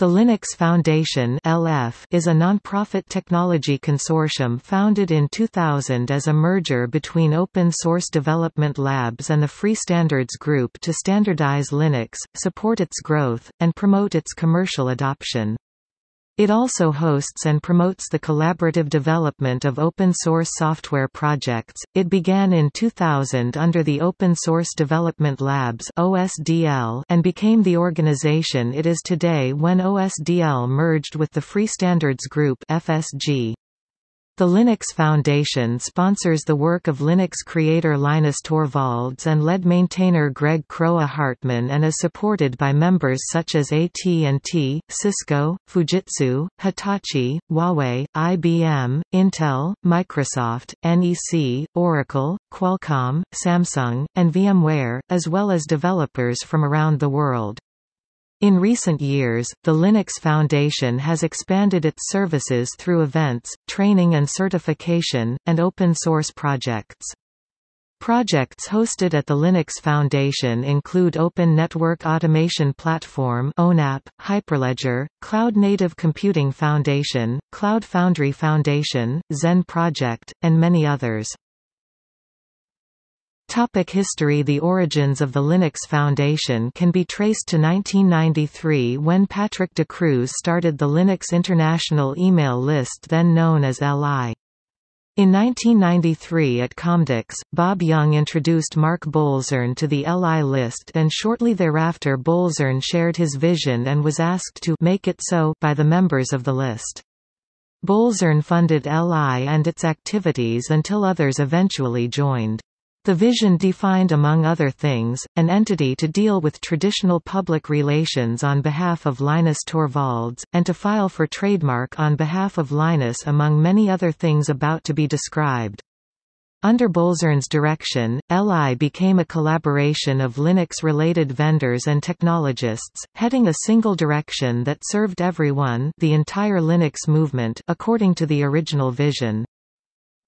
The Linux Foundation (LF) is a non-profit technology consortium founded in 2000 as a merger between Open Source Development Labs and the Free Standards Group to standardize Linux, support its growth, and promote its commercial adoption. It also hosts and promotes the collaborative development of open source software projects. It began in 2000 under the Open Source Development Labs (OSDL) and became the organization it is today when OSDL merged with the Free Standards Group (FSG). The Linux Foundation sponsors the work of Linux creator Linus Torvalds and lead maintainer Greg Kroah-Hartman and is supported by members such as AT&T, Cisco, Fujitsu, Hitachi, Huawei, IBM, Intel, Microsoft, NEC, Oracle, Qualcomm, Samsung, and VMware, as well as developers from around the world. In recent years, the Linux Foundation has expanded its services through events, training and certification, and open source projects. Projects hosted at the Linux Foundation include Open Network Automation Platform ONAP, Hyperledger, Cloud Native Computing Foundation, Cloud Foundry Foundation, Xen Project, and many others. Topic history The origins of the Linux Foundation can be traced to 1993 when Patrick de Cruz started the Linux International email list then known as LI. In 1993 at Comdex, Bob Young introduced Mark Bolzern to the LI list and shortly thereafter Bolzern shared his vision and was asked to make it so by the members of the list. Bolzern funded LI and its activities until others eventually joined. The vision defined among other things, an entity to deal with traditional public relations on behalf of Linus Torvalds, and to file for trademark on behalf of Linus among many other things about to be described. Under Bolzern's direction, LI became a collaboration of Linux-related vendors and technologists, heading a single direction that served everyone the entire Linux movement according to the original vision.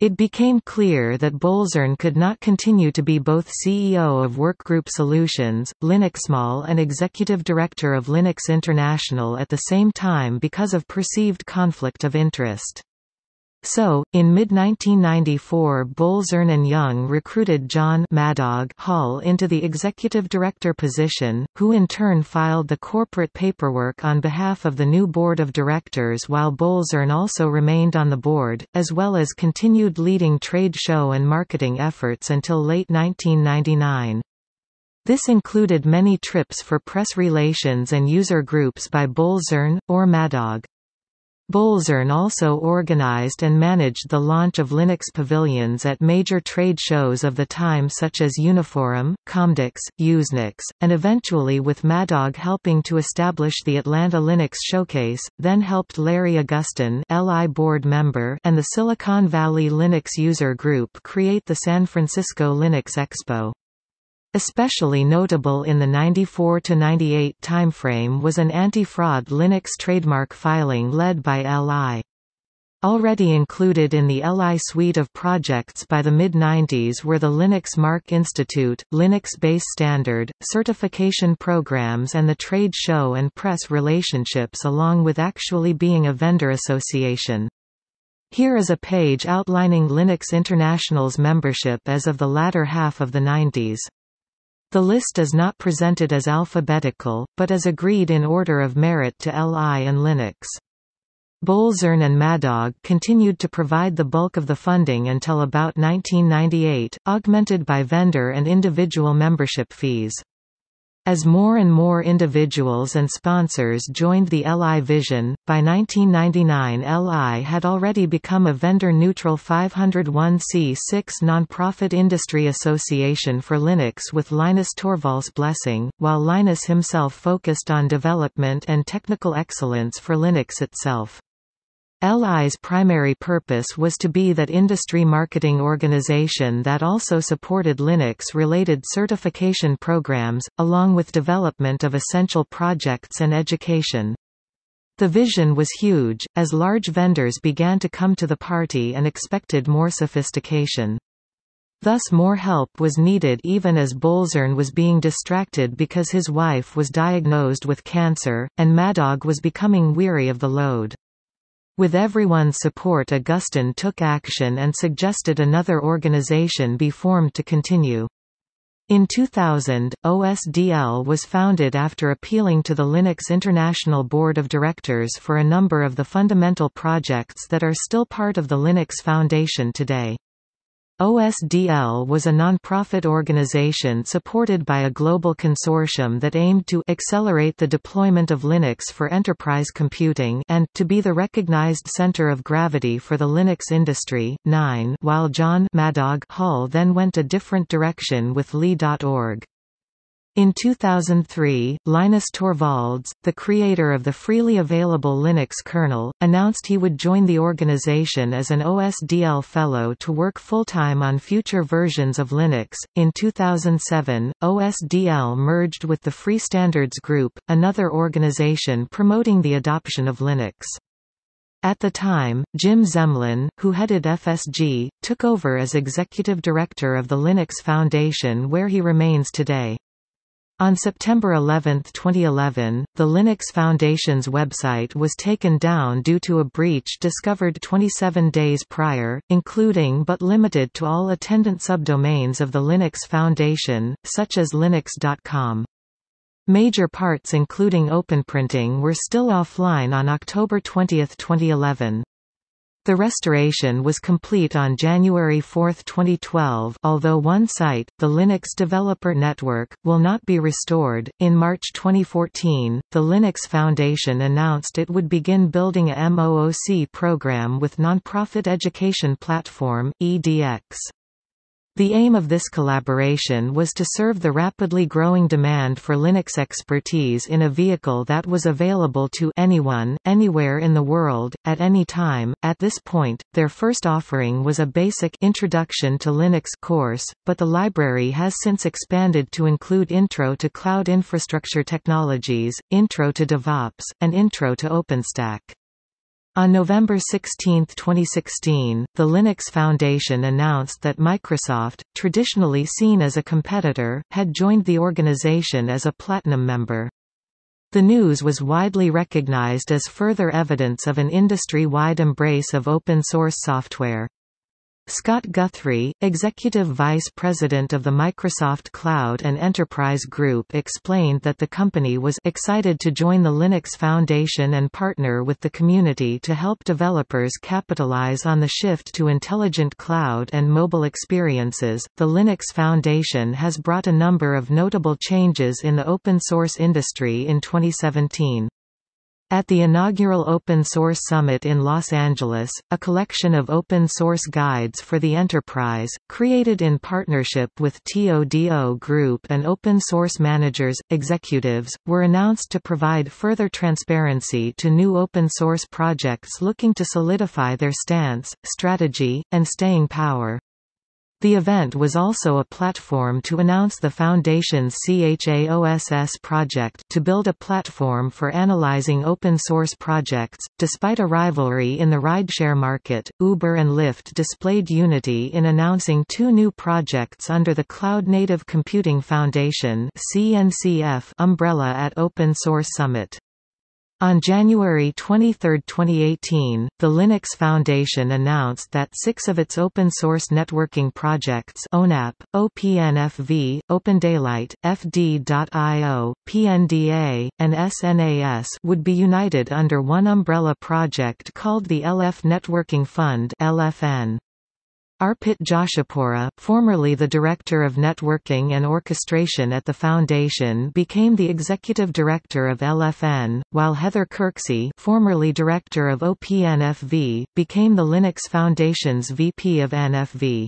It became clear that Bolzern could not continue to be both CEO of Workgroup Solutions, Linuxmall and Executive Director of Linux International at the same time because of perceived conflict of interest. So, in mid-1994 Bolzern and Young recruited John Maddog Hall into the executive director position, who in turn filed the corporate paperwork on behalf of the new board of directors while Bolzern also remained on the board, as well as continued leading trade show and marketing efforts until late 1999. This included many trips for press relations and user groups by Bolzern, or Maddog. Bolzern also organized and managed the launch of Linux pavilions at major trade shows of the time such as Uniforum, Comdex, Usenix, and eventually with Maddog helping to establish the Atlanta Linux Showcase, then helped Larry Augustin LI board member and the Silicon Valley Linux User Group create the San Francisco Linux Expo. Especially notable in the 94–98 timeframe was an anti-fraud Linux trademark filing led by LI. Already included in the LI suite of projects by the mid-90s were the Linux Mark Institute, Linux Base Standard, certification programs and the trade show and press relationships along with actually being a vendor association. Here is a page outlining Linux International's membership as of the latter half of the 90s. The list is not presented as alphabetical, but as agreed in order of merit to LI and Linux. Bolzern and Maddog continued to provide the bulk of the funding until about 1998, augmented by vendor and individual membership fees. As more and more individuals and sponsors joined the LI vision, by 1999 LI had already become a vendor-neutral 501c6 nonprofit industry association for Linux with Linus Torvalds' blessing, while Linus himself focused on development and technical excellence for Linux itself. LI's primary purpose was to be that industry marketing organization that also supported Linux-related certification programs, along with development of essential projects and education. The vision was huge, as large vendors began to come to the party and expected more sophistication. Thus more help was needed even as Bolzern was being distracted because his wife was diagnosed with cancer, and Maddog was becoming weary of the load. With everyone's support Augustin took action and suggested another organization be formed to continue. In 2000, OSDL was founded after appealing to the Linux International Board of Directors for a number of the fundamental projects that are still part of the Linux Foundation today. OSDL was a non-profit organization supported by a global consortium that aimed to accelerate the deployment of Linux for enterprise computing and to be the recognized center of gravity for the Linux industry. 9 While John Maddog Hall then went a different direction with Li.org. In 2003, Linus Torvalds, the creator of the freely available Linux kernel, announced he would join the organization as an OSDL fellow to work full-time on future versions of Linux. In 2007, OSDL merged with the Free Standards Group, another organization promoting the adoption of Linux. At the time, Jim Zemlin, who headed FSG, took over as executive director of the Linux Foundation where he remains today. On September 11, 2011, the Linux Foundation's website was taken down due to a breach discovered 27 days prior, including but limited to all attendant subdomains of the Linux Foundation, such as linux.com. Major parts including OpenPrinting were still offline on October 20, 2011. The restoration was complete on January 4, 2012, although one site, the Linux Developer Network, will not be restored. In March 2014, the Linux Foundation announced it would begin building a MOOC program with nonprofit education platform, EDX. The aim of this collaboration was to serve the rapidly growing demand for Linux expertise in a vehicle that was available to anyone, anywhere in the world, at any time. At this point, their first offering was a basic Introduction to Linux course, but the library has since expanded to include Intro to Cloud Infrastructure Technologies, Intro to DevOps, and Intro to OpenStack. On November 16, 2016, the Linux Foundation announced that Microsoft, traditionally seen as a competitor, had joined the organization as a platinum member. The news was widely recognized as further evidence of an industry-wide embrace of open-source software. Scott Guthrie, Executive Vice President of the Microsoft Cloud and Enterprise Group explained that the company was excited to join the Linux Foundation and partner with the community to help developers capitalize on the shift to intelligent cloud and mobile experiences. The Linux Foundation has brought a number of notable changes in the open source industry in 2017. At the inaugural Open Source Summit in Los Angeles, a collection of open source guides for the enterprise, created in partnership with TODO Group and open source managers, executives, were announced to provide further transparency to new open source projects looking to solidify their stance, strategy, and staying power. The event was also a platform to announce the Foundation's CHAOSS project to build a platform for analyzing open-source projects. Despite a rivalry in the rideshare market, Uber and Lyft displayed unity in announcing two new projects under the Cloud Native Computing Foundation (CNCF) umbrella at Open Source Summit. On January 23, 2018, the Linux Foundation announced that six of its open-source networking projects ONAP, OPNFV, OpenDaylight, FD.io, PNDA, and SNAS would be united under one umbrella project called the LF Networking Fund LFN. Arpit Joshipura, formerly the Director of Networking and Orchestration at the Foundation became the Executive Director of LFN, while Heather Kirksey formerly Director of OPNFV, became the Linux Foundation's VP of NFV.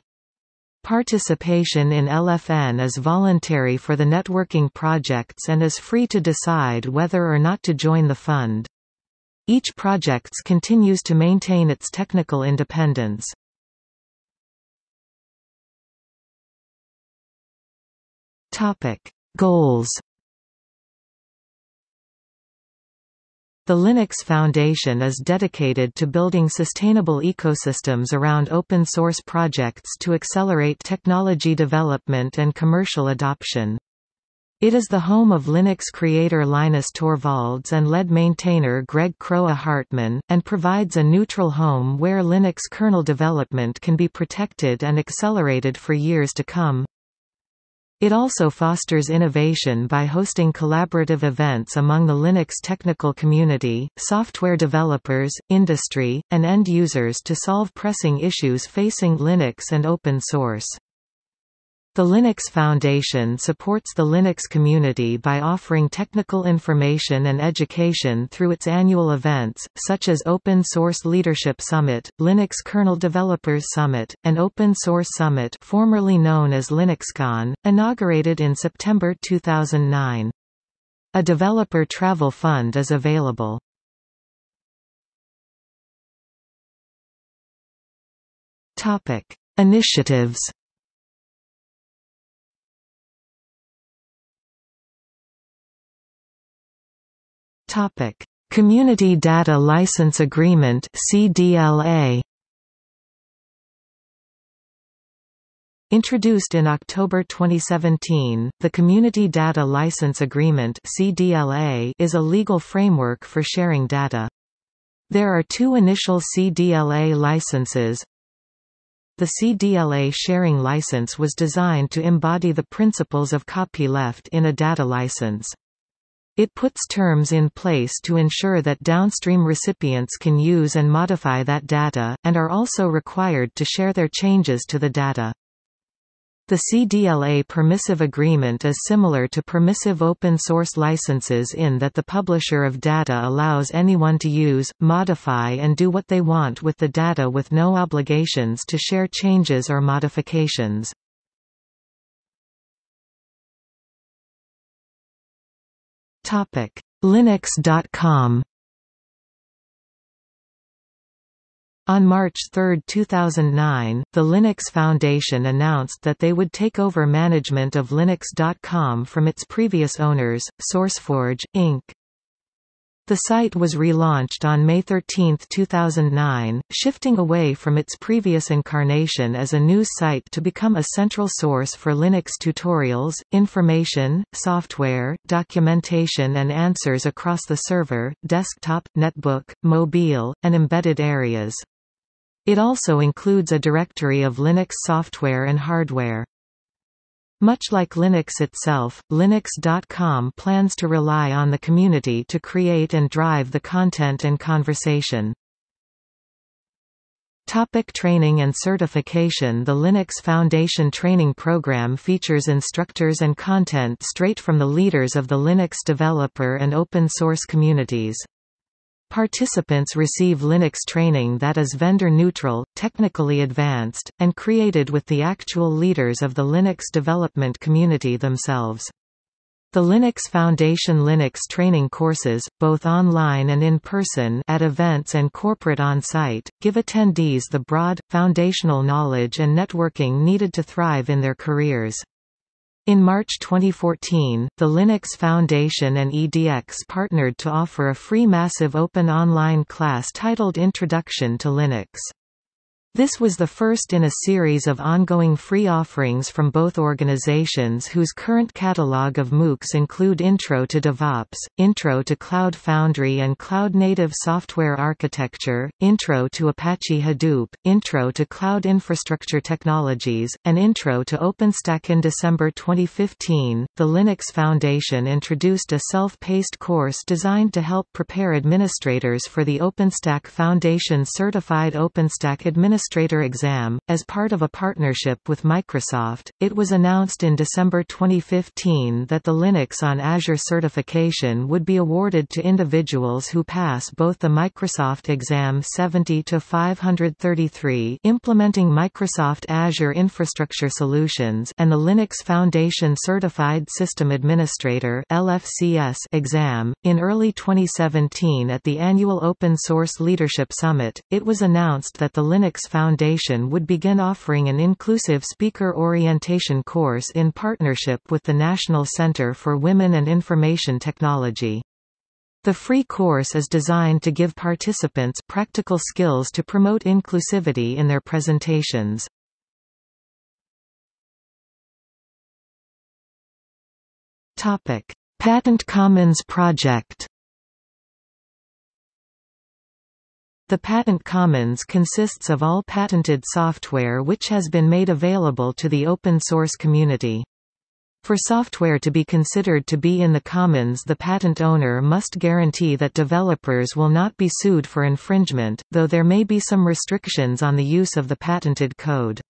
Participation in LFN is voluntary for the networking projects and is free to decide whether or not to join the fund. Each projects continues to maintain its technical independence. Topic: Goals. The Linux Foundation is dedicated to building sustainable ecosystems around open source projects to accelerate technology development and commercial adoption. It is the home of Linux creator Linus Torvalds and lead maintainer Greg Kroah-Hartman, and provides a neutral home where Linux kernel development can be protected and accelerated for years to come. It also fosters innovation by hosting collaborative events among the Linux technical community, software developers, industry, and end users to solve pressing issues facing Linux and open source. The Linux Foundation supports the Linux community by offering technical information and education through its annual events, such as Open Source Leadership Summit, Linux Kernel Developers Summit, and Open Source Summit formerly known as LinuxCon, inaugurated in September 2009. A developer travel fund is available. Initiatives Topic: Community Data License Agreement (CDLA). Introduced in October 2017, the Community Data License Agreement (CDLA) is a legal framework for sharing data. There are two initial CDLA licenses. The CDLA sharing license was designed to embody the principles of copyleft in a data license. It puts terms in place to ensure that downstream recipients can use and modify that data, and are also required to share their changes to the data. The CDLA permissive agreement is similar to permissive open source licenses in that the publisher of data allows anyone to use, modify and do what they want with the data with no obligations to share changes or modifications. Topic: Linux.com. On March 3, 2009, the Linux Foundation announced that they would take over management of Linux.com from its previous owners, SourceForge, Inc. The site was relaunched on May 13, 2009, shifting away from its previous incarnation as a news site to become a central source for Linux tutorials, information, software, documentation and answers across the server, desktop, netbook, mobile, and embedded areas. It also includes a directory of Linux software and hardware. Much like Linux itself, Linux.com plans to rely on the community to create and drive the content and conversation. Topic training and certification The Linux Foundation training program features instructors and content straight from the leaders of the Linux developer and open source communities. Participants receive Linux training that is vendor-neutral, technically advanced, and created with the actual leaders of the Linux development community themselves. The Linux Foundation Linux training courses, both online and in person at events and corporate on-site, give attendees the broad, foundational knowledge and networking needed to thrive in their careers. In March 2014, the Linux Foundation and EDX partnered to offer a free massive open online class titled Introduction to Linux. This was the first in a series of ongoing free offerings from both organizations whose current catalog of MOOCs include Intro to DevOps, Intro to Cloud Foundry and Cloud Native Software Architecture, Intro to Apache Hadoop, Intro to Cloud Infrastructure Technologies, and Intro to OpenStack. In December 2015, the Linux Foundation introduced a self-paced course designed to help prepare administrators for the OpenStack Foundation Certified OpenStack Administrator Administrator exam. As part of a partnership with Microsoft, it was announced in December 2015 that the Linux on Azure certification would be awarded to individuals who pass both the Microsoft Exam 70-533 implementing Microsoft Azure Infrastructure Solutions and the Linux Foundation Certified System Administrator LFCS exam. In early 2017 at the annual Open Source Leadership Summit, it was announced that the Linux Foundation would begin offering an inclusive speaker orientation course in partnership with the National Center for Women and Information Technology. The free course is designed to give participants practical skills to promote inclusivity in their presentations. Topic: Patent Commons Project. The Patent Commons consists of all patented software which has been made available to the open source community. For software to be considered to be in the commons the patent owner must guarantee that developers will not be sued for infringement, though there may be some restrictions on the use of the patented code.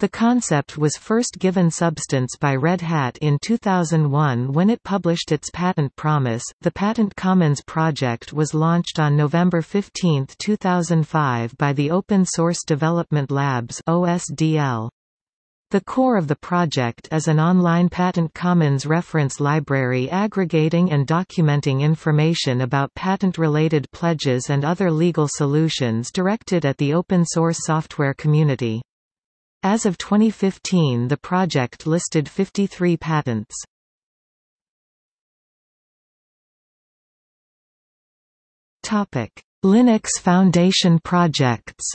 The concept was first given substance by Red Hat in 2001 when it published its patent promise. The Patent Commons project was launched on November 15, 2005 by the Open Source Development Labs (OSDL). The core of the project is an online Patent Commons reference library aggregating and documenting information about patent-related pledges and other legal solutions directed at the open source software community. As of 2015 the project listed 53 patents. Linux Foundation projects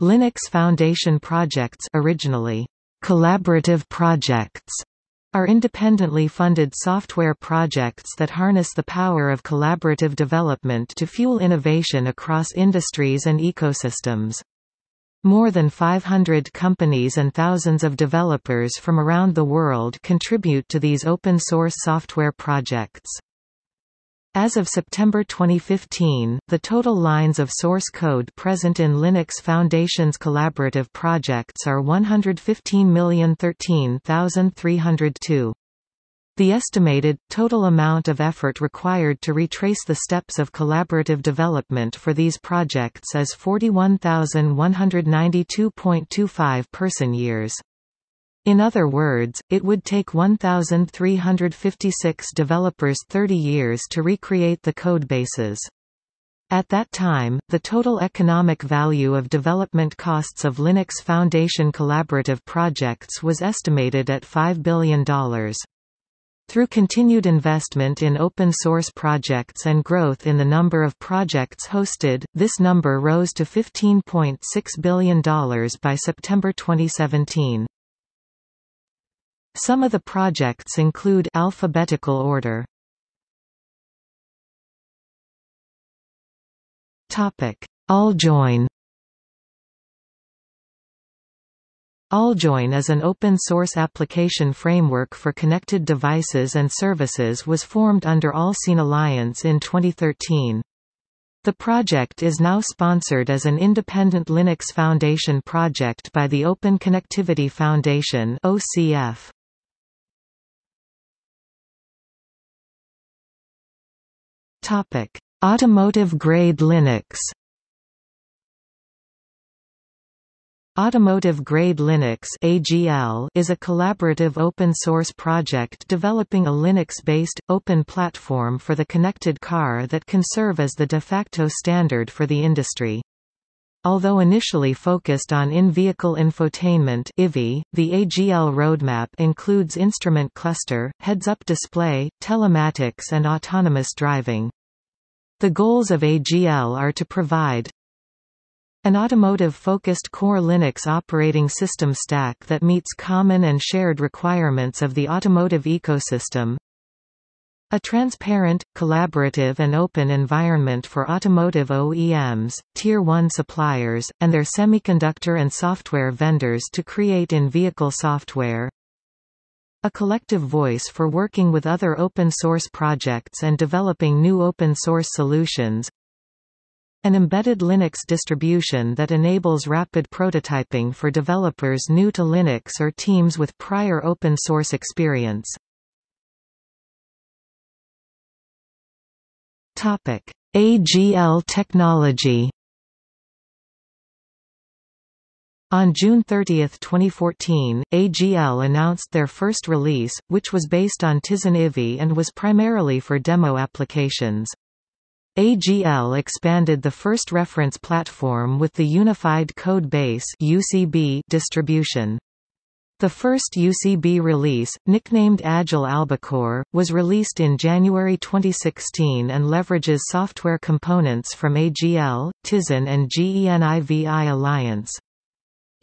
Linux Foundation projects originally collaborative projects are independently funded software projects that harness the power of collaborative development to fuel innovation across industries and ecosystems. More than 500 companies and thousands of developers from around the world contribute to these open-source software projects. As of September 2015, the total lines of source code present in Linux Foundation's collaborative projects are 115,013,302. The estimated, total amount of effort required to retrace the steps of collaborative development for these projects is 41,192.25 person-years. In other words, it would take 1,356 developers 30 years to recreate the codebases. At that time, the total economic value of development costs of Linux Foundation collaborative projects was estimated at $5 billion. Through continued investment in open-source projects and growth in the number of projects hosted, this number rose to $15.6 billion by September 2017. Some of the projects include alphabetical order. Topic: AllJoyn. AllJoyn is an open-source application framework for connected devices and services was formed under Allseen Alliance in 2013. The project is now sponsored as an independent Linux Foundation project by the Open Connectivity Foundation OCF. Topic: Automotive-grade Linux. Automotive-grade Linux (AGL) is a collaborative open-source project developing a Linux-based open platform for the connected car that can serve as the de facto standard for the industry. Although initially focused on in-vehicle infotainment the AGL roadmap includes instrument cluster, heads-up display, telematics and autonomous driving. The goals of AGL are to provide an automotive-focused core Linux operating system stack that meets common and shared requirements of the automotive ecosystem, a transparent, collaborative and open environment for automotive OEMs, Tier 1 suppliers, and their semiconductor and software vendors to create in-vehicle software. A collective voice for working with other open-source projects and developing new open-source solutions. An embedded Linux distribution that enables rapid prototyping for developers new to Linux or teams with prior open-source experience. Topic: AGL technology. On June 30, 2014, AGL announced their first release, which was based on Tizen IVI and was primarily for demo applications. AGL expanded the first reference platform with the Unified Code Base distribution. The first UCB release, nicknamed Agile Albacore, was released in January 2016 and leverages software components from AGL, Tizen and GENIVI Alliance.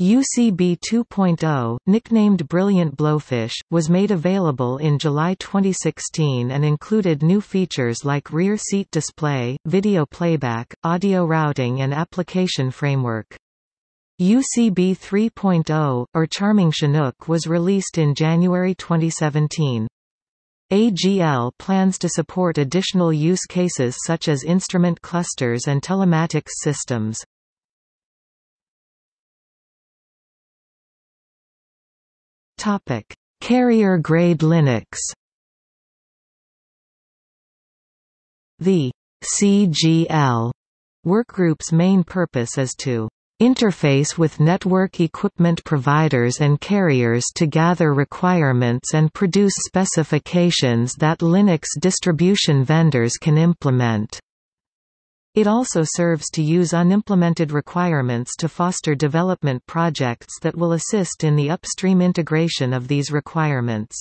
UCB 2.0, nicknamed Brilliant Blowfish, was made available in July 2016 and included new features like rear seat display, video playback, audio routing and application framework. UCB 3.0, or Charming Chinook was released in January 2017. AGL plans to support additional use cases such as instrument clusters and telematics systems. Carrier-grade Linux The CGL workgroup's main purpose is to interface with network equipment providers and carriers to gather requirements and produce specifications that Linux distribution vendors can implement. It also serves to use unimplemented requirements to foster development projects that will assist in the upstream integration of these requirements.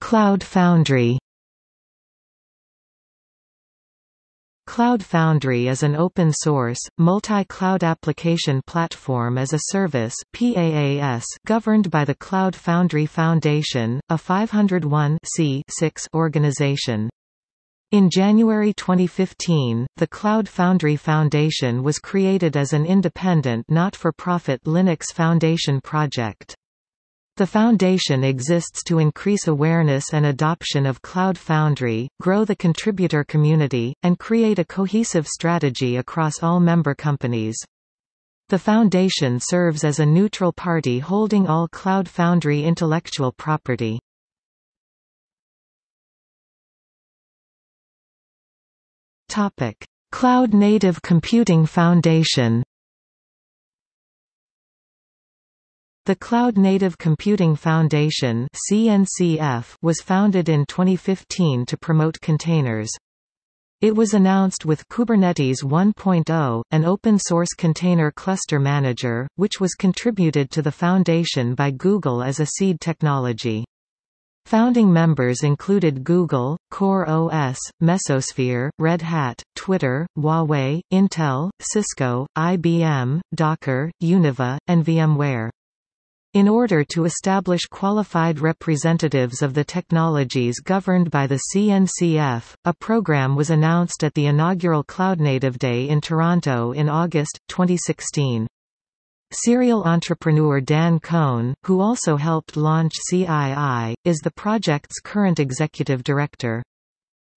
Cloud Foundry Cloud Foundry is an open-source, multi-cloud application platform as a service PaaS governed by the Cloud Foundry Foundation, a 501 organization. In January 2015, the Cloud Foundry Foundation was created as an independent not-for-profit Linux Foundation project. The Foundation exists to increase awareness and adoption of Cloud Foundry, grow the contributor community, and create a cohesive strategy across all member companies. The Foundation serves as a neutral party holding all Cloud Foundry intellectual property. Cloud Native Computing Foundation The Cloud Native Computing Foundation (CNCF) was founded in 2015 to promote containers. It was announced with Kubernetes 1.0, an open-source container cluster manager, which was contributed to the foundation by Google as a seed technology. Founding members included Google, Core OS, Mesosphere, Red Hat, Twitter, Huawei, Intel, Cisco, IBM, Docker, Univa, and VMware. In order to establish qualified representatives of the technologies governed by the CNCF, a program was announced at the inaugural CloudNative Day in Toronto in August, 2016. Serial entrepreneur Dan Kohn, who also helped launch CII, is the project's current executive director.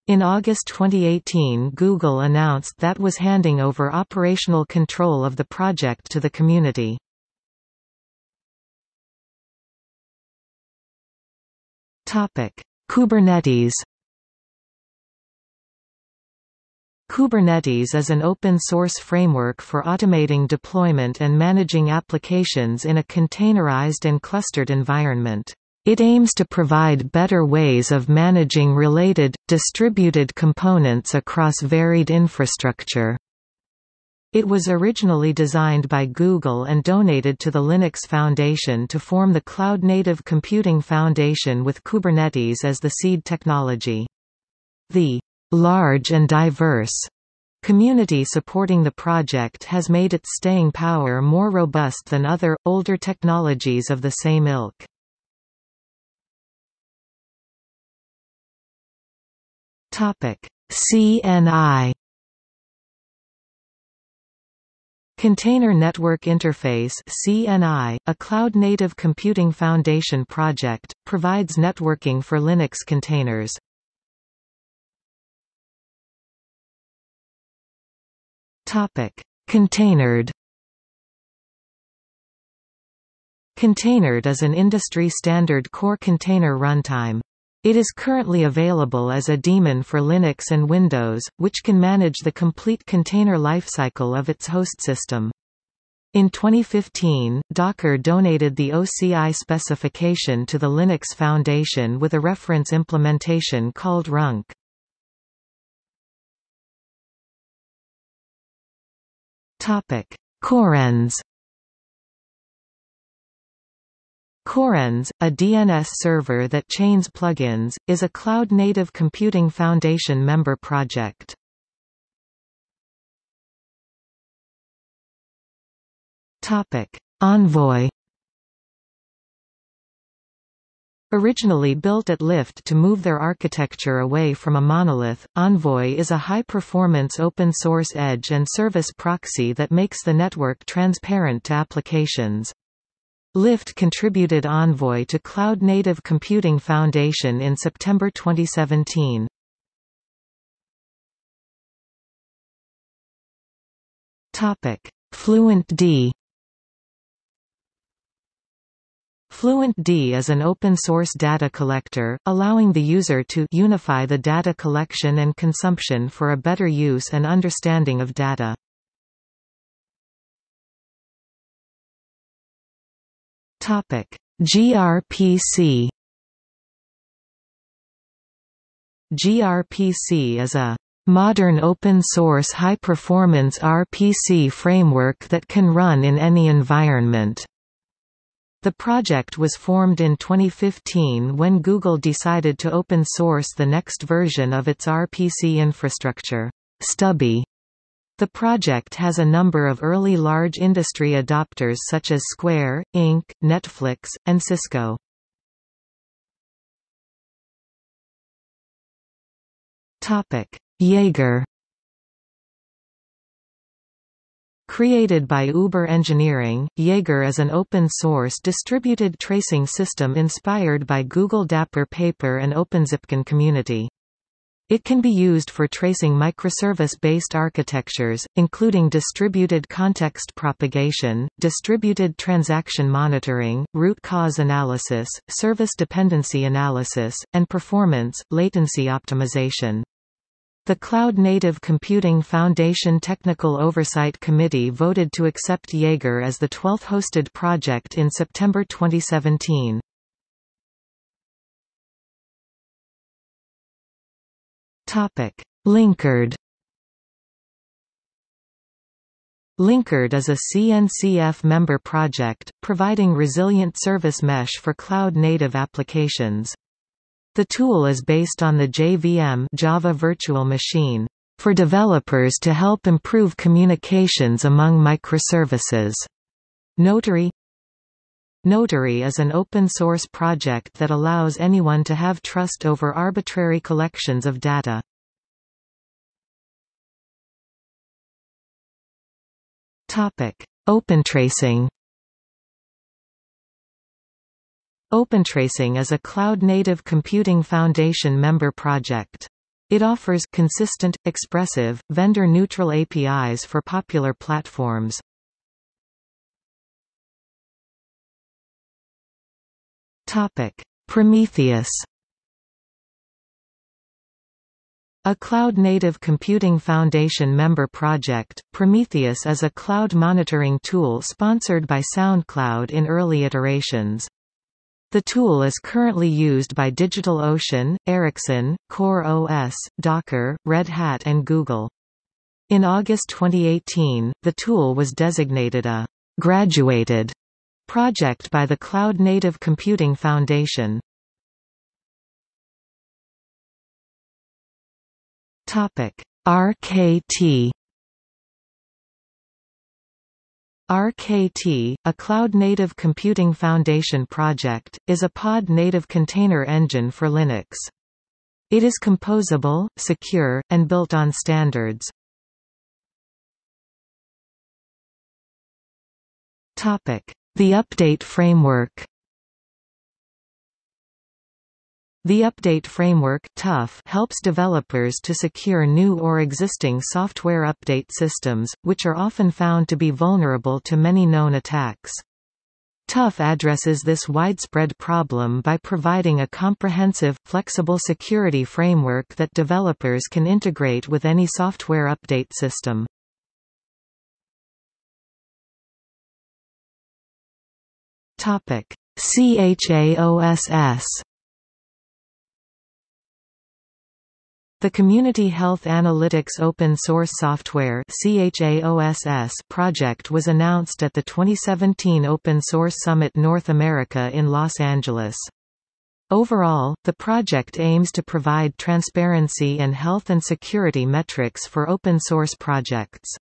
In August 2018 Google announced that was handing over operational control of the project to the community. Topic: Kubernetes. Kubernetes is an open-source framework for automating deployment and managing applications in a containerized and clustered environment. It aims to provide better ways of managing related, distributed components across varied infrastructure. It was originally designed by Google and donated to the Linux Foundation to form the Cloud Native Computing Foundation with Kubernetes as the seed technology. The large and diverse community supporting the project has made its staying power more robust than other, older technologies of the same ilk. CNI Container Network Interface CNI, a cloud-native computing foundation project, provides networking for Linux containers. Topic: Containerd Containerd is an industry-standard core container runtime. It is currently available as a daemon for Linux and Windows, which can manage the complete container lifecycle of its host system. In 2015, Docker donated the OCI specification to the Linux Foundation with a reference implementation called runc. CoreDNS CoreDNS, a DNS server that chains plugins, is a Cloud Native Computing Foundation member project. Topic: Envoy Originally built at Lyft to move their architecture away from a monolith, Envoy is a high-performance open-source edge and service proxy that makes the network transparent to applications. Lyft contributed Envoy to Cloud Native Computing Foundation in September 2017. FluentD FluentD is an open-source data collector, allowing the user to unify the data collection and consumption for a better use and understanding of data. gRPC gRPC is a modern open-source high-performance RPC framework that can run in any environment. The project was formed in 2015 when Google decided to open source the next version of its RPC infrastructure, Stubby. The project has a number of early large industry adopters such as Square, Inc., Netflix, and Cisco. Jaeger Created by Uber Engineering, Jaeger is an open-source distributed tracing system inspired by Google Dapper Paper and OpenZipkin community. It can be used for tracing microservice-based architectures, including distributed context propagation, distributed transaction monitoring, root cause analysis, service dependency analysis, and performance, latency optimization. The Cloud Native Computing Foundation Technical Oversight Committee voted to accept Jaeger as the 12th hosted project in September 2017. Linkerd Linkerd is a CNCF member project, providing resilient service mesh for cloud-native applications. The tool is based on the JVM Java Virtual Machine for developers to help improve communications among microservices. Notary Notary is an open-source project that allows anyone to have trust over arbitrary collections of data. OpenTracing OpenTracing is a Cloud-Native Computing Foundation member project. It offers consistent, expressive, vendor-neutral APIs for popular platforms. Prometheus A Cloud Native Computing Foundation member project, Prometheus is a cloud monitoring tool sponsored by SoundCloud in early iterations. The tool is currently used by DigitalOcean, Ericsson, CoreOS, Docker, Red Hat and Google. In August 2018, the tool was designated a «graduated» project by the Cloud Native Computing Foundation. Topic: RKT RKT, a Cloud-Native Computing Foundation project, is a pod-native container engine for Linux. It is composable, secure, and built on standards. The Update Framework The Update Framework helps developers to secure new or existing software update systems, which are often found to be vulnerable to many known attacks. TUF addresses this widespread problem by providing a comprehensive, flexible security framework that developers can integrate with any software update system. CHAOSS The Community Health Analytics Open Source Software project was announced at the 2017 Open Source Summit North America in Los Angeles. Overall, the project aims to provide transparency and health and security metrics for open source projects.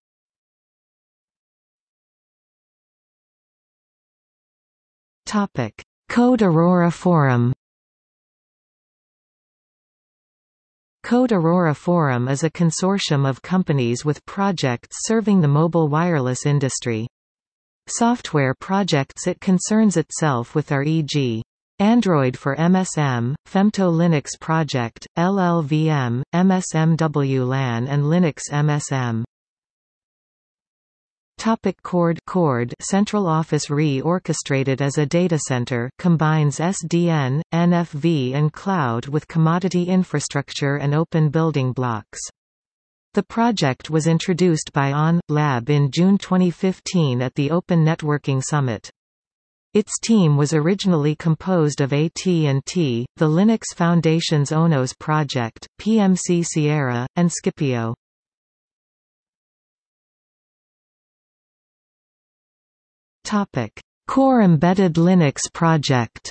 Code Aurora Forum Code Aurora Forum is a consortium of companies with projects serving the mobile wireless industry. Software projects it concerns itself with are e.g. Android for MSM, Femto Linux Project, LLVM, MSMW LAN and Linux MSM. Topic CORD CORD Central Office Re-orchestrated as a data center combines SDN, NFV and cloud with commodity infrastructure and open building blocks. The project was introduced by ON Lab in June 2015 at the Open Networking Summit. Its team was originally composed of AT&T, the Linux Foundation's ONOS project, PMC Sierra, and Sckipio. Topic: Core Embedded Linux project.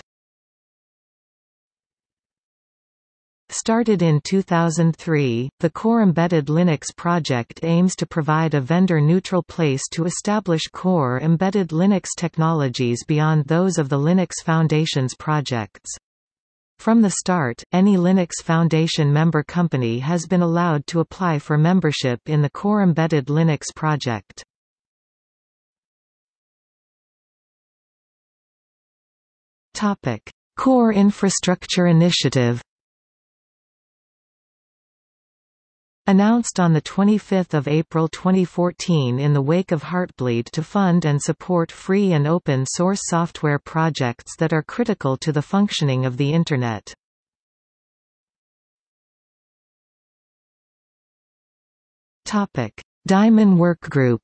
Started in 2003, the Core Embedded Linux project aims to provide a vendor-neutral place to establish core embedded Linux technologies beyond those of the Linux Foundation's projects. From the start, any Linux Foundation member company has been allowed to apply for membership in the Core Embedded Linux project. Topic: Core Infrastructure Initiative. Announced on 25 April 2014 in the wake of Heartbleed to fund and support free and open source software projects that are critical to the functioning of the Internet. Diamon Workgroup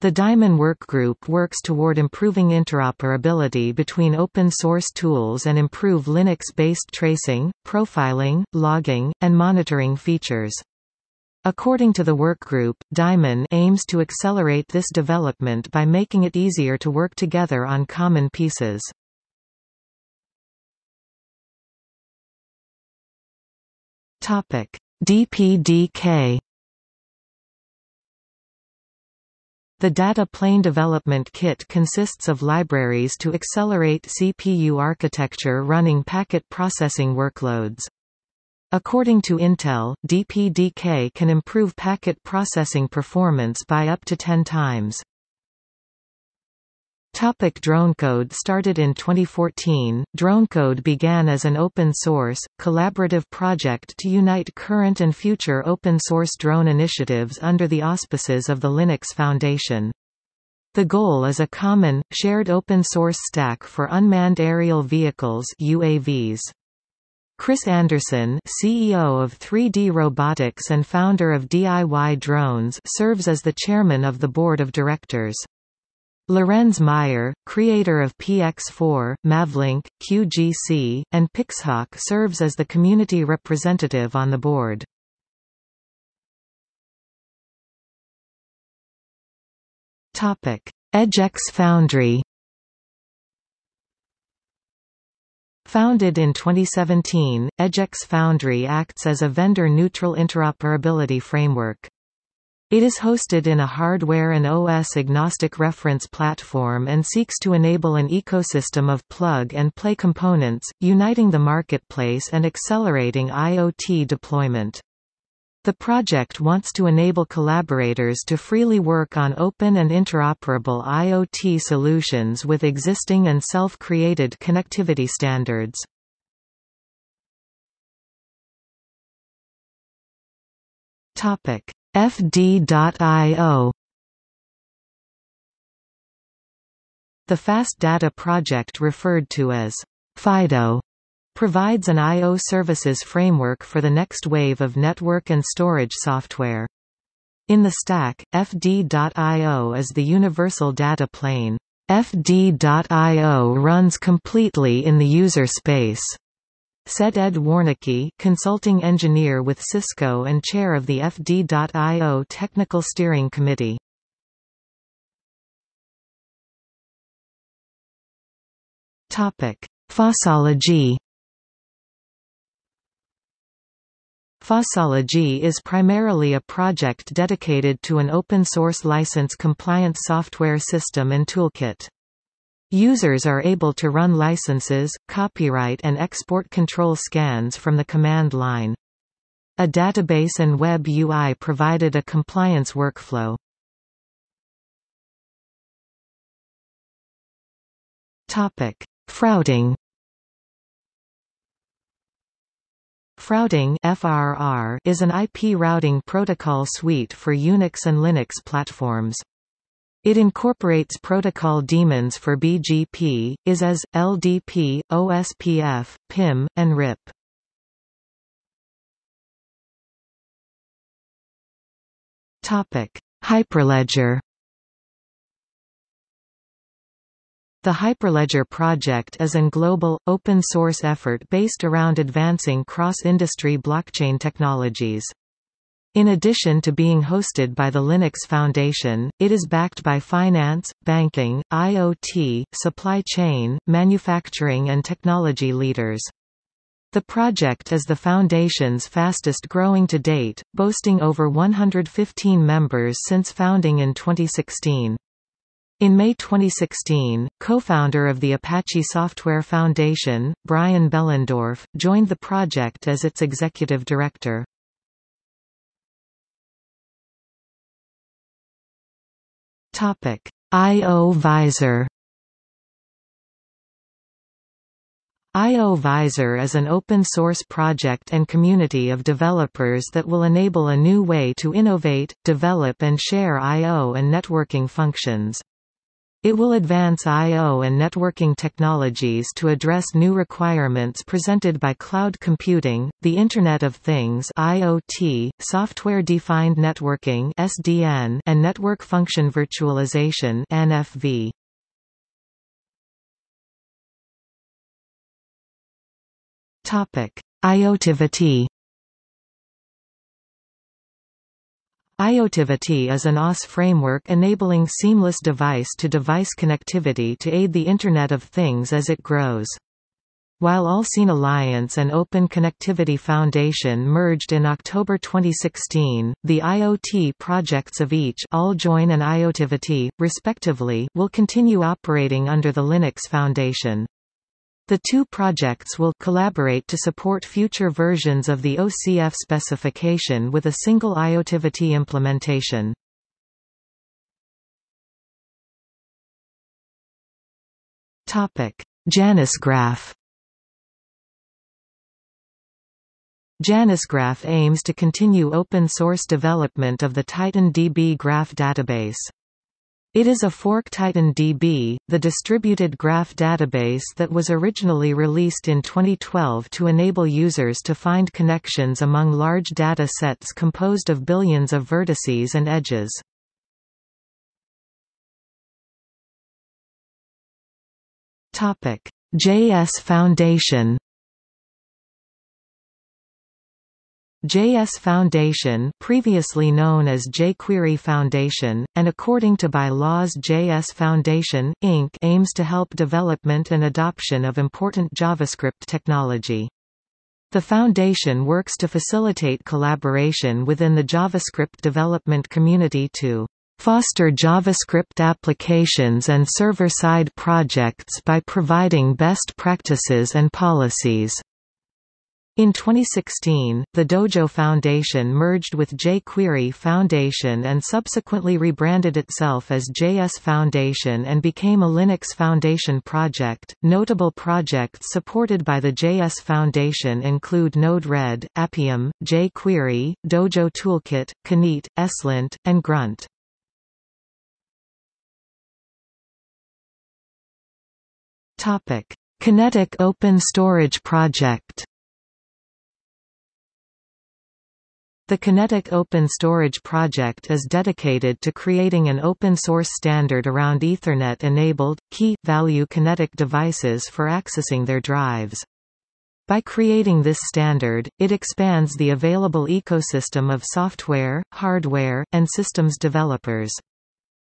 The Diamon Work Group works toward improving interoperability between open-source tools and improve Linux-based tracing, profiling, logging, and monitoring features. According to the workgroup, Diamon aims to accelerate this development by making it easier to work together on common pieces. DPDK The Data Plane Development Kit consists of libraries to accelerate CPU architecture running packet processing workloads. According to Intel, DPDK can improve packet processing performance by up to 10 times. Topic DroneCode Started in 2014, DroneCode began as an open-source, collaborative project to unite current and future open-source drone initiatives under the auspices of the Linux Foundation. The goal is a common, shared open-source stack for unmanned aerial vehicles UAVs. Chris Anderson, CEO of 3D Robotics and founder of DIY Drones, serves as the chairman of the board of directors. Lorenz Meier, creator of PX4, Mavlink, QGC, and Pixhawk serves as the community representative on the board. EdgeX Foundry Founded in 2017, EdgeX Foundry acts as a vendor-neutral interoperability framework. It is hosted in a hardware and OS-agnostic reference platform and seeks to enable an ecosystem of plug-and-play components, uniting the marketplace and accelerating IoT deployment. The project wants to enable collaborators to freely work on open and interoperable IoT solutions with existing and self-created connectivity standards. Topic FD.io The Fast Data project referred to as FIDO provides an I.O. services framework for the next wave of network and storage software. In the stack, FD.io is the universal data plane. FD.io runs completely in the user space. Said Ed Warnicke consulting engineer with Cisco and chair of the FD.io Technical Steering Committee. Fossology Fossology is primarily a project dedicated to an open-source license-compliant software system and toolkit. Users are able to run licenses, copyright and export control scans from the command line. A database and web UI provided a compliance workflow. Topic: FRRouting FRRouting FRR is an IP routing protocol suite for Unix and Linux platforms. It incorporates protocol daemons for BGP, IS-IS, LDP, OSPF, PIM, and RIP. Hyperledger The Hyperledger project is an global, open-source effort based around advancing cross-industry blockchain technologies. In addition to being hosted by the Linux Foundation, it is backed by finance, banking, IoT, supply chain, manufacturing and technology leaders. The project is the Foundation's fastest growing to date, boasting over 115 members since founding in 2016. In May 2016, co-founder of the Apache Software Foundation, Brian Behlendorf, joined the project as its executive director. I.O. Visor I.O. Visor is an open-source project and community of developers that will enable a new way to innovate, develop and share I.O. and networking functions. It will advance I.O. and networking technologies to address new requirements presented by cloud computing, the Internet of Things IoT, software-defined networking SDN, and network function virtualization NFV. Topic: IoTivity IoTivity is an OS framework enabling seamless device-to-device -device connectivity to aid the Internet of Things as it grows. While Allseen Alliance and Open Connectivity Foundation merged in October 2016, the IoT projects of each AllJoyn and IoTivity, respectively, will continue operating under the Linux Foundation. The two projects will collaborate to support future versions of the OCF specification with a single IoTivity implementation. Topic: Janus JanusGraph JanusGraph aims to continue open-source development of the Titan DB graph database. It is a fork TitanDB, the distributed graph database that was originally released in 2012 to enable users to find connections among large data sets composed of billions of vertices and edges. JS Foundation JS Foundation previously known as jQuery Foundation, and according to bylaws JS Foundation, Inc. aims to help development and adoption of important JavaScript technology. The Foundation works to facilitate collaboration within the JavaScript development community to foster JavaScript applications and server-side projects by providing best practices and policies. In 2016, the Dojo Foundation merged with jQuery Foundation and subsequently rebranded itself as JS Foundation and became a Linux Foundation project. Notable projects supported by the JS Foundation include Node-RED, Appium, jQuery, Dojo Toolkit, Kneat, ESLint, and Grunt. Topic: Kinetic Open Storage Project The Kinetic Open Storage project is dedicated to creating an open-source standard around Ethernet-enabled, key-value kinetic devices for accessing their drives. By creating this standard, it expands the available ecosystem of software, hardware, and systems developers.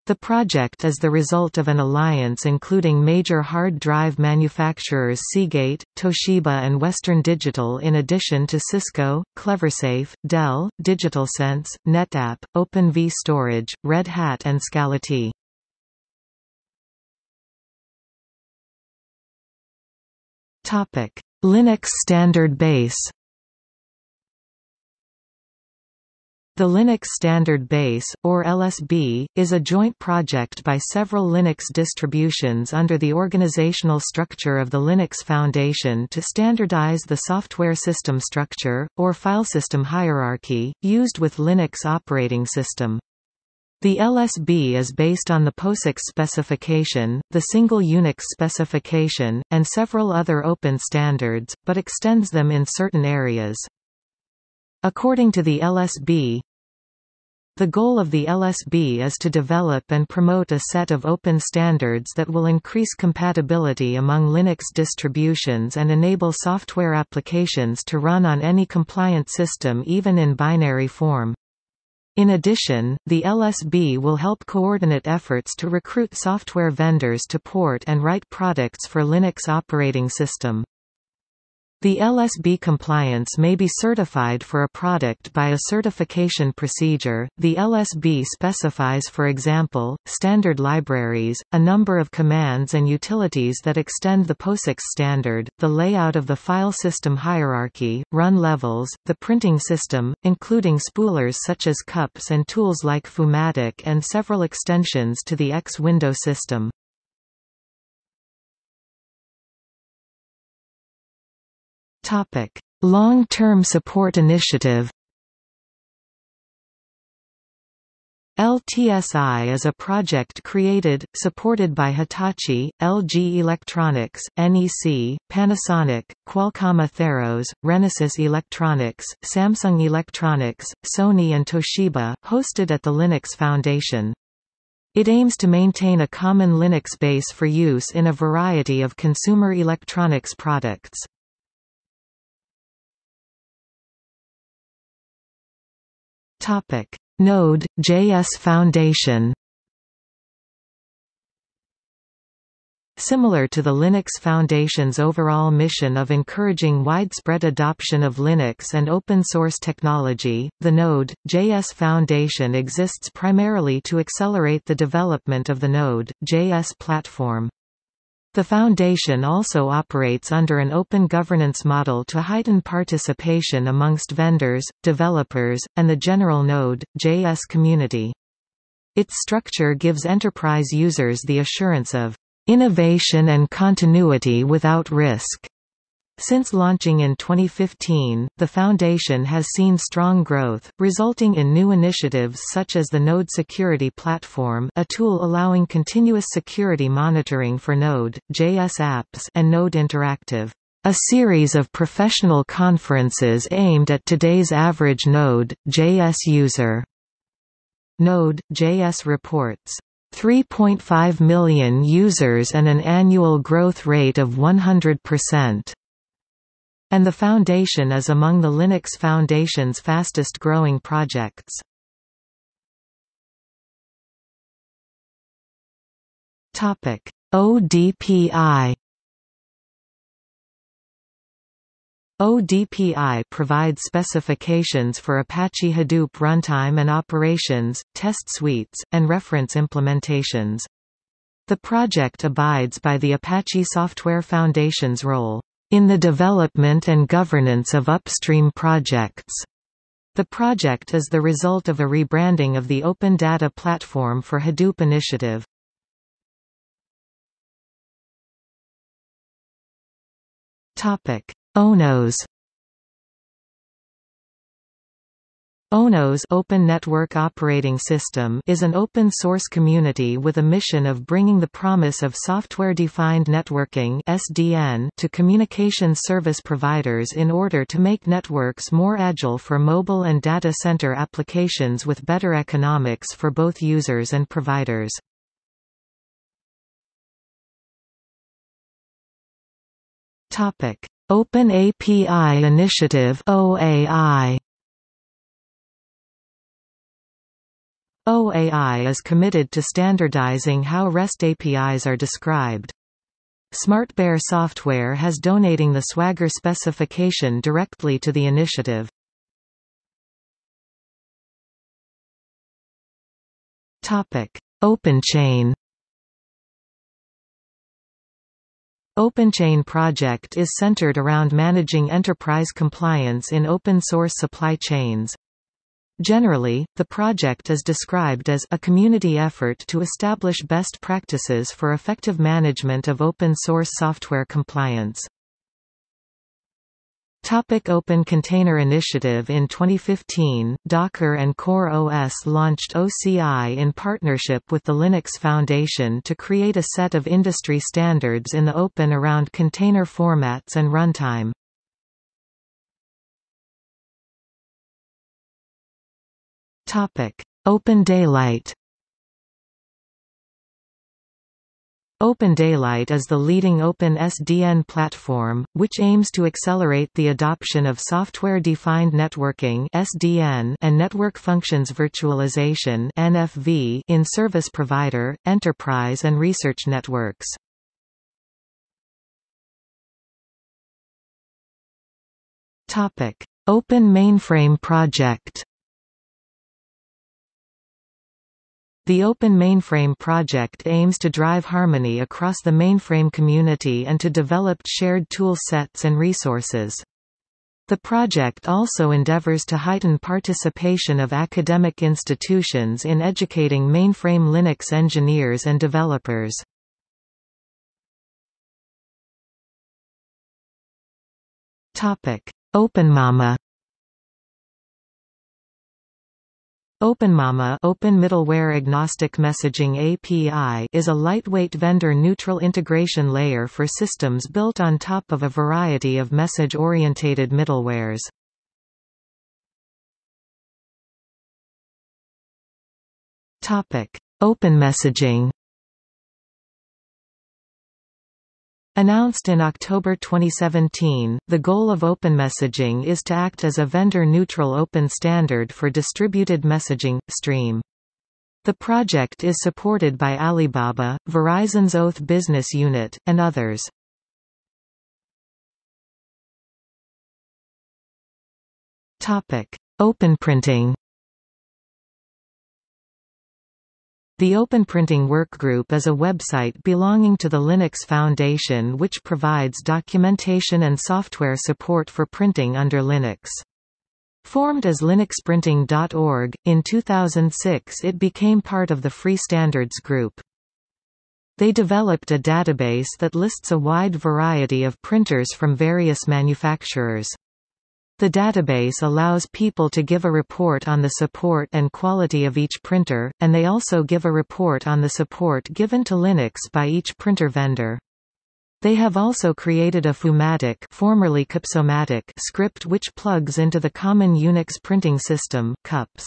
The project is the result of an alliance including major hard drive manufacturers Seagate, Toshiba and Western Digital in addition to Cisco, CleverSafe, Dell, DigitalSense, NetApp, OpenV Storage, Red Hat and Scality. Linux standard base The Linux Standard Base, or LSB, is a joint project by several Linux distributions under the organizational structure of the Linux Foundation to standardize the software system structure, or filesystem hierarchy, used with Linux operating system. The LSB is based on the POSIX specification, the single Unix specification, and several other open standards, but extends them in certain areas. According to the LSB, the goal of the LSB is to develop and promote a set of open standards that will increase compatibility among Linux distributions and enable software applications to run on any compliant system even in binary form. In addition, the LSB will help coordinate efforts to recruit software vendors to port and write products for Linux operating system. The LSB compliance may be certified for a product by a certification procedure. The LSB specifies for example, standard libraries, a number of commands and utilities that extend the POSIX standard, the layout of the file system hierarchy, run levels, the printing system, including spoolers such as cups and tools like Foomatic and several extensions to the X window system. Topic: Long-term support initiative. LTSI is a project created, supported by Hitachi, LG Electronics, NEC, Panasonic, Qualcomm Atheros, Renesas Electronics, Samsung Electronics, Sony and Toshiba, hosted at the Linux Foundation. It aims to maintain a common Linux base for use in a variety of consumer electronics products. Topic: Node JS Foundation. Similar to the Linux Foundation's overall mission of encouraging widespread adoption of Linux and open-source technology, the Node.js Foundation exists primarily to accelerate the development of the Node.js platform. The Foundation also operates under an open governance model to heighten participation amongst vendors, developers, and the general Node.js community. Its structure gives enterprise users the assurance of innovation and continuity without risk. Since launching in 2015, the Foundation has seen strong growth, resulting in new initiatives such as the Node Security Platform a tool allowing continuous security monitoring for Node, JS apps and Node Interactive. A series of professional conferences aimed at today's average Node, JS user. Node, JS reports 3.5 million users and an annual growth rate of 100% and the Foundation is among the Linux Foundation's fastest growing projects. Topic: ODPI ODPI provides specifications for Apache Hadoop runtime and operations, test suites, and reference implementations. The project abides by the Apache Software Foundation's role in the development and governance of upstream projects. The project is the result of a rebranding of the Open Data Platform for Hadoop initiative. ONOS ONOS Open Network Operating System is an open-source community with a mission of bringing the promise of software-defined networking (SDN) to communication service providers in order to make networks more agile for mobile and data center applications with better economics for both users and providers. Topic: Open API Initiative OAI OAI is committed to standardizing how REST APIs are described. SmartBear Software has donating the Swagger specification directly to the initiative. Topic: OpenChain OpenChain project is centered around managing enterprise compliance in open-source supply chains. Generally, the project is described as a community effort to establish best practices for effective management of open-source software compliance. Topic Open Container Initiative In 2015, Docker and Core OS launched OCI in partnership with the Linux Foundation to create a set of industry standards in the open around container formats and runtime. Open Daylight. Open Daylight is the leading open SDN platform, which aims to accelerate the adoption of software-defined networking (SDN) and network functions virtualization (NFV) in service provider, enterprise and research networks. Topic: Open Mainframe Project The Open Mainframe project aims to drive harmony across the mainframe community and to develop shared tool sets and resources. The project also endeavors to heighten participation of academic institutions in educating mainframe Linux engineers and developers. OpenMAMA OpenMAMA Open Middleware Agnostic Messaging API is a lightweight vendor-neutral integration layer for systems built on top of a variety of message-orientated middlewares. Open messaging Announced in October 2017, the goal of Open Messaging is to act as a vendor-neutral open standard for distributed messaging, stream. The project is supported by Alibaba, Verizon's Oath business unit, and others. OpenPrinting The Open OpenPrinting Workgroup is a website belonging to the Linux Foundation which provides documentation and software support for printing under Linux. Formed as linuxprinting.org, in 2006 it became part of the Free Standards Group. They developed a database that lists a wide variety of printers from various manufacturers. The database allows people to give a report on the support and quality of each printer, and they also give a report on the support given to Linux by each printer vendor. They have also created a Foomatic formerly Cupsomatic script which plugs into the common Unix printing system, CUPS.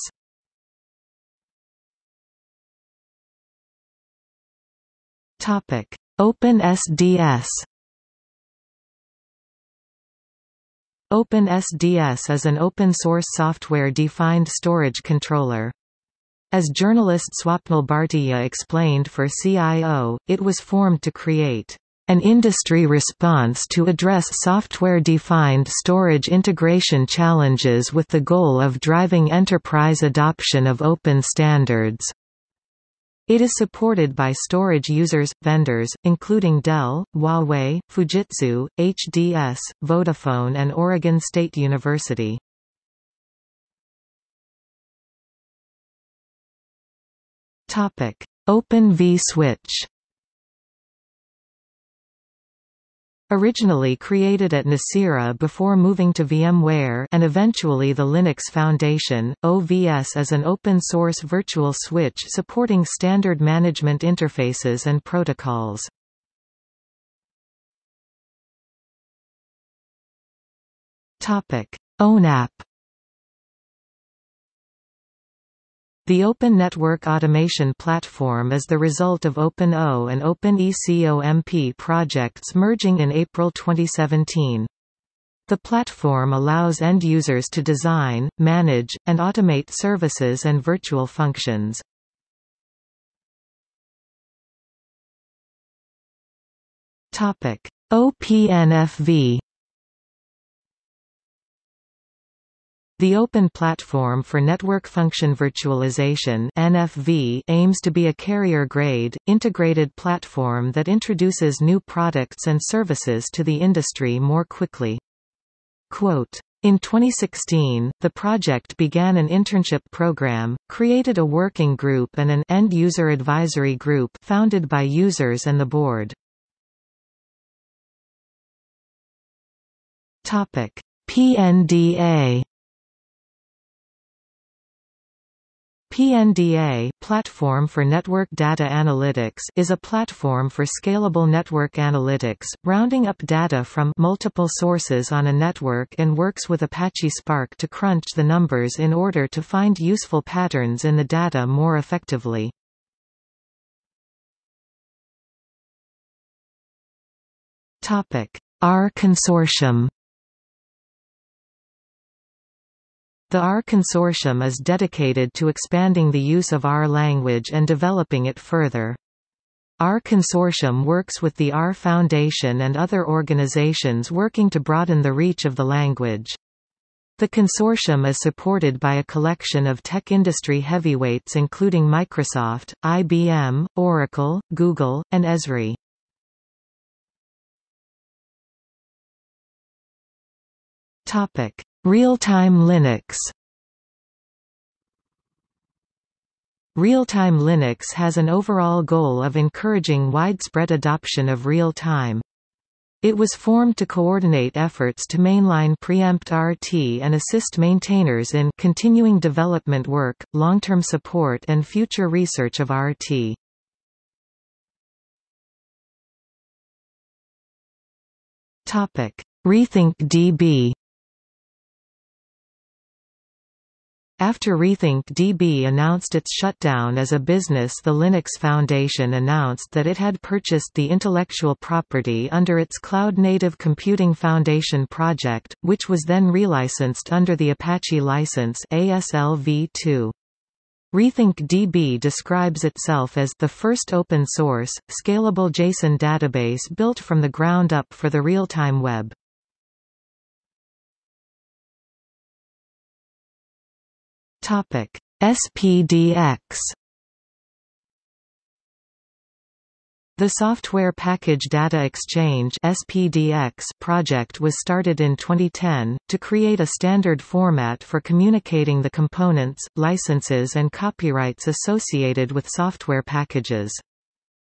Topic: OpenSDS OpenSDS is an open-source software-defined storage controller. As journalist Swapnil Bhartiya explained for CIO, it was formed to create an industry response to address software-defined storage integration challenges with the goal of driving enterprise adoption of open standards. It is supported by storage users, vendors, including Dell, Huawei, Fujitsu, HDS, Vodafone and Oregon State University. Open vSwitch Originally created at Nicira before moving to VMware and eventually the Linux Foundation, OVS is an open-source virtual switch supporting standard management interfaces and protocols. ONAP The Open Network Automation Platform is the result of OpenO and OpenECOMP projects merging in April 2017. The platform allows end users to design, manage, and automate services and virtual functions. OPNFV The Open Platform for Network Function Virtualization NFV aims to be a carrier-grade, integrated platform that introduces new products and services to the industry more quickly. Quote, in 2016, the project began an internship program, created a working group and an end-user advisory group founded by users and the board. Topic: PNDA PNDA Platform for Network Data Analytics is a platform for scalable network analytics, rounding up data from multiple sources on a network and works with Apache Spark to crunch the numbers in order to find useful patterns in the data more effectively. R Consortium The R Consortium is dedicated to expanding the use of R language and developing it further. R Consortium works with the R Foundation and other organizations working to broaden the reach of the language. The consortium is supported by a collection of tech industry heavyweights including Microsoft, IBM, Oracle, Google, and Esri. Topic: Real-time Linux Real-time Linux has an overall goal of encouraging widespread adoption of real-time. It was formed to coordinate efforts to mainline preempt RT and assist maintainers in continuing development work, long-term support and future research of RT. Rethink DB After Rethink DB announced its shutdown as a business the Linux Foundation announced that it had purchased the intellectual property under its Cloud Native Computing Foundation project, which was then relicensed under the Apache license ASL v2. Rethink DB describes itself as the first open-source, scalable JSON database built from the ground up for the real-time web. Topic: SPDX The Software Package Data Exchange (SPDX) project was started in 2010 to create a standard format for communicating the components, licenses and copyrights associated with software packages.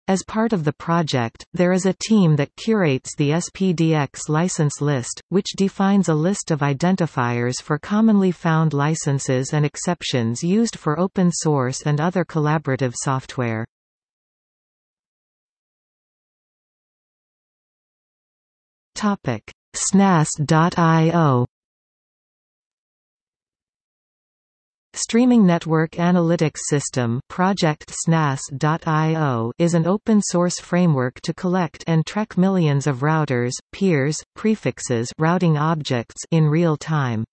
As part of the project, there is a team that curates the SPDX license list, which defines a list of identifiers for commonly found licenses and exceptions used for open source and other collaborative software. SNAS.io Streaming Network Analytics System Project SNAS.io is an open-source framework to collect and track millions of routers, peers, prefixes routing objects in real time.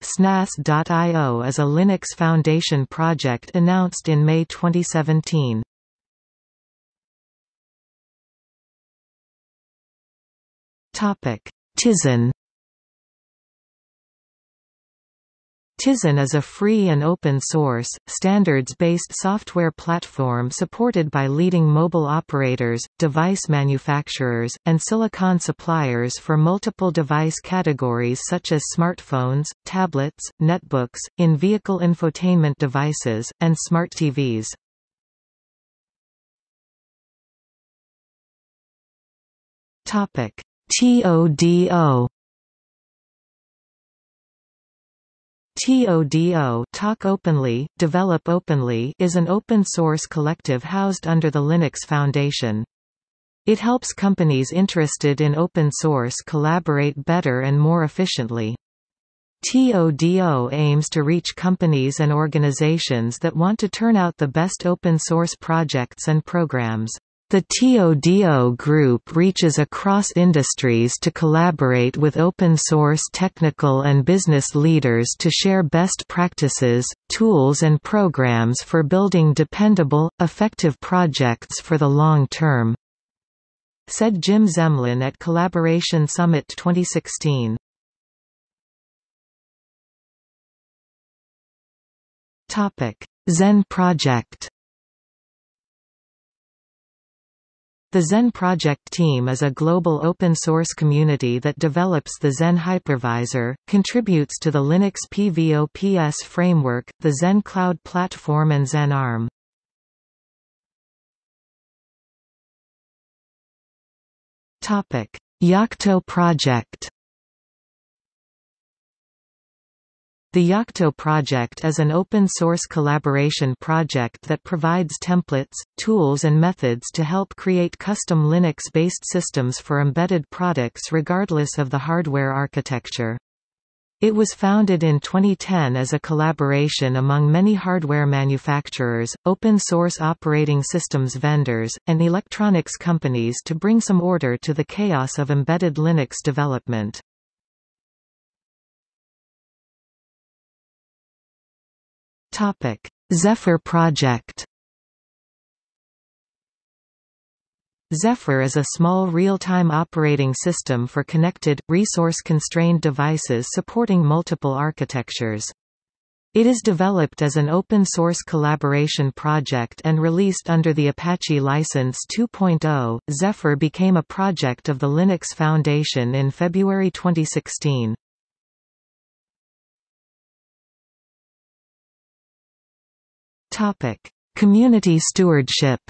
SNAS.io is a Linux Foundation project announced in May 2017. Tizen Tizen is a free and open-source, standards-based software platform supported by leading mobile operators, device manufacturers, and silicon suppliers for multiple device categories such as smartphones, tablets, netbooks, in-vehicle infotainment devices, and smart TVs. TODO TODO Talk Openly, Develop Openly is an open-source collective housed under the Linux Foundation. It helps companies interested in open source collaborate better and more efficiently. TODO aims to reach companies and organizations that want to turn out the best open source projects and programs. The TODO group reaches across industries to collaborate with open-source technical and business leaders to share best practices, tools and programs for building dependable, effective projects for the long term," said Jim Zemlin at Collaboration Summit 2016. Xen project The Xen Project team is a global open-source community that develops the Xen hypervisor, contributes to the Linux PVOPS framework, the Xen Cloud Platform and Xen ARM. Yocto project The Yocto project is an open-source collaboration project that provides templates, tools and methods to help create custom Linux-based systems for embedded products regardless of the hardware architecture. It was founded in 2010 as a collaboration among many hardware manufacturers, open-source operating systems vendors, and electronics companies to bring some order to the chaos of embedded Linux development. Topic: Zephyr project. Zephyr is a small real-time operating system for connected, resource-constrained devices supporting multiple architectures. It is developed as an open-source collaboration project and released under the Apache License 2.0. Zephyr became a project of the Linux Foundation in February 2016. Topic: Community stewardship.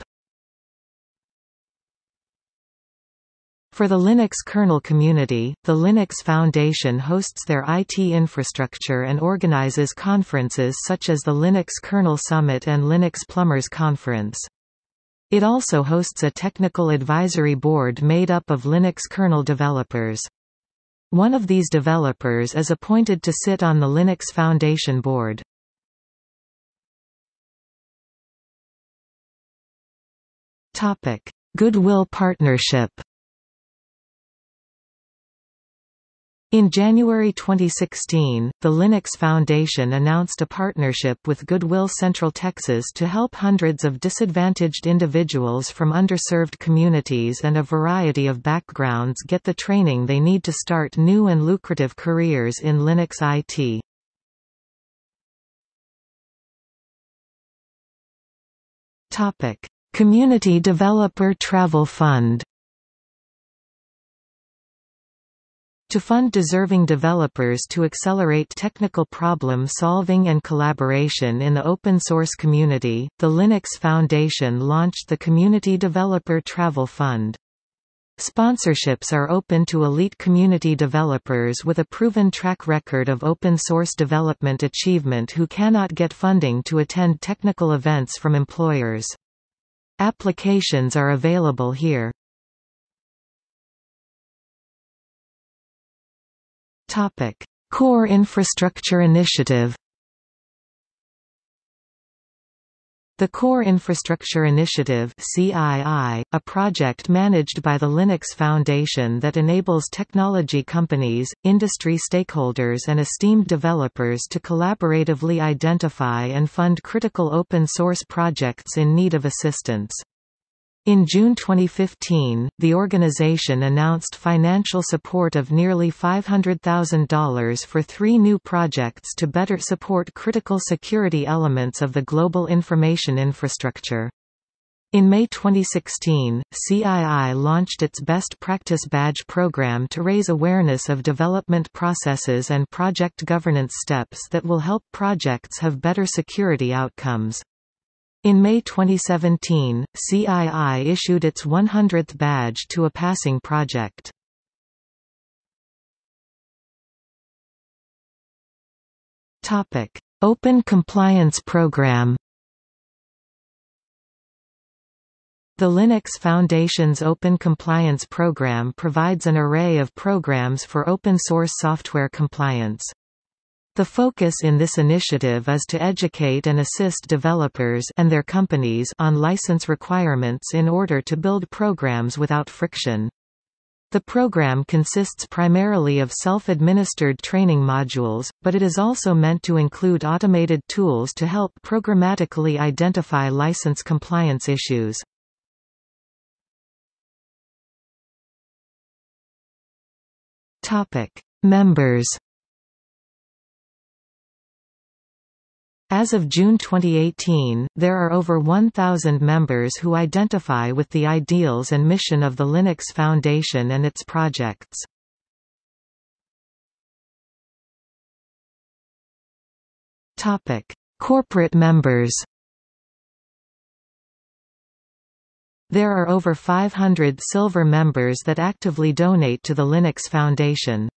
For the Linux kernel community, the Linux Foundation hosts their IT infrastructure and organizes conferences such as the Linux Kernel Summit and Linux Plumbers Conference. It also hosts a technical advisory board made up of Linux kernel developers. One of these developers is appointed to sit on the Linux Foundation board. Topic: Goodwill Partnership. In January 2016, the Linux Foundation announced a partnership with Goodwill Central Texas to help hundreds of disadvantaged individuals from underserved communities and a variety of backgrounds get the training they need to start new and lucrative careers in Linux IT. Topic: Community Developer Travel Fund To fund deserving developers to accelerate technical problem solving and collaboration in the open source community, the Linux Foundation launched the Community Developer Travel Fund. Sponsorships are open to elite community developers with a proven track record of open source development achievement who cannot get funding to attend technical events from employers. Applications are available here. Topic: Core Infrastructure Initiative. The Core Infrastructure Initiative CII, a project managed by the Linux Foundation that enables technology companies, industry stakeholders and esteemed developers to collaboratively identify and fund critical open-source projects in need of assistance. In June 2015, the organization announced financial support of nearly $500,000 for three new projects to better support critical security elements of the global information infrastructure. In May 2016, CII launched its Best Practice Badge program to raise awareness of development processes and project governance steps that will help projects have better security outcomes. In May 2017, CII issued its 100th badge to a passing project. Topic: Open Compliance Program The Linux Foundation's Open Compliance Program provides an array of programs for open-source software compliance. The focus in this initiative is to educate and assist developers and their companies on license requirements in order to build programs without friction. The program consists primarily of self-administered training modules, but it is also meant to include automated tools to help programmatically identify license compliance issues. Members As of June 2018, there are over 1,000 members who identify with the ideals and mission of the Linux Foundation and its projects. Corporate members There are over 500 silver members that actively donate to the Linux Foundation.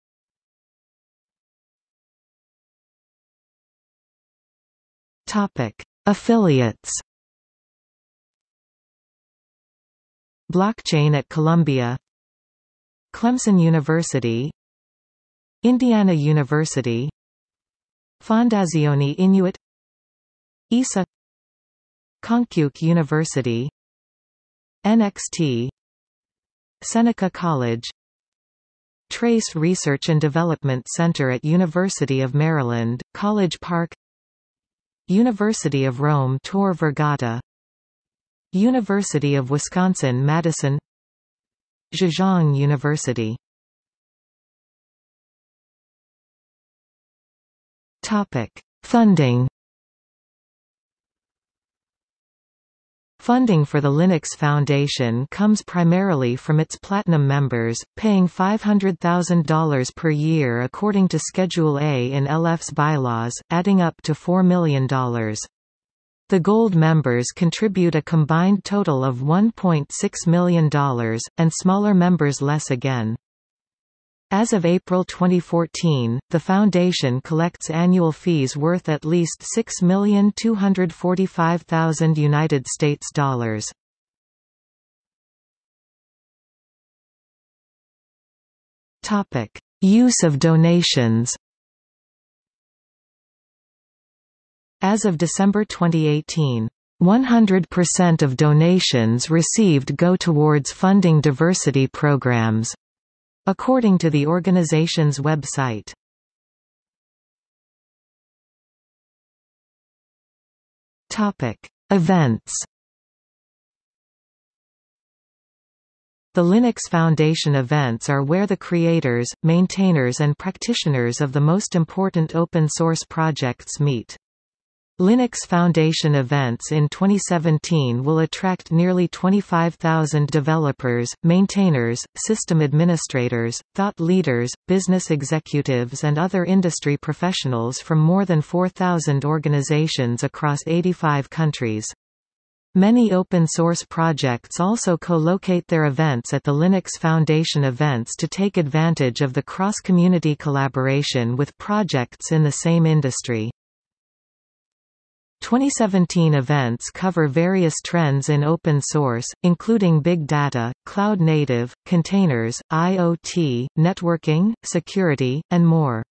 Topic: Affiliates. Blockchain at Columbia Clemson University Indiana University Fondazione Inuit ESA Konkuk University NXT Seneca College Trace Research and Development Center at University of Maryland, College Park University of Rome Tor Vergata. University of Wisconsin-Madison Zhejiang University. Funding Funding for the Linux Foundation comes primarily from its Platinum members, paying $500,000 per year according to Schedule A in LF's bylaws, adding up to $4 million. The Gold members contribute a combined total of $1.6 million, and smaller members less again. As of April 2014, the foundation collects annual fees worth at least 6,245,000 United States dollars. Topic: Use of donations. As of December 2018, 100% of donations received go towards funding diversity programs. According to the organization's website. Topic: Events. The Linux Foundation events are where the creators, maintainers and practitioners of the most important open source projects meet. Linux Foundation events in 2017 will attract nearly 25,000 developers, maintainers, system administrators, thought leaders, business executives and other industry professionals from more than 4,000 organizations across 85 countries. Many open-source projects also co-locate their events at the Linux Foundation events to take advantage of the cross-community collaboration with projects in the same industry. 2017 events cover various trends in open source, including big data, cloud native, containers, IoT, networking, security, and more.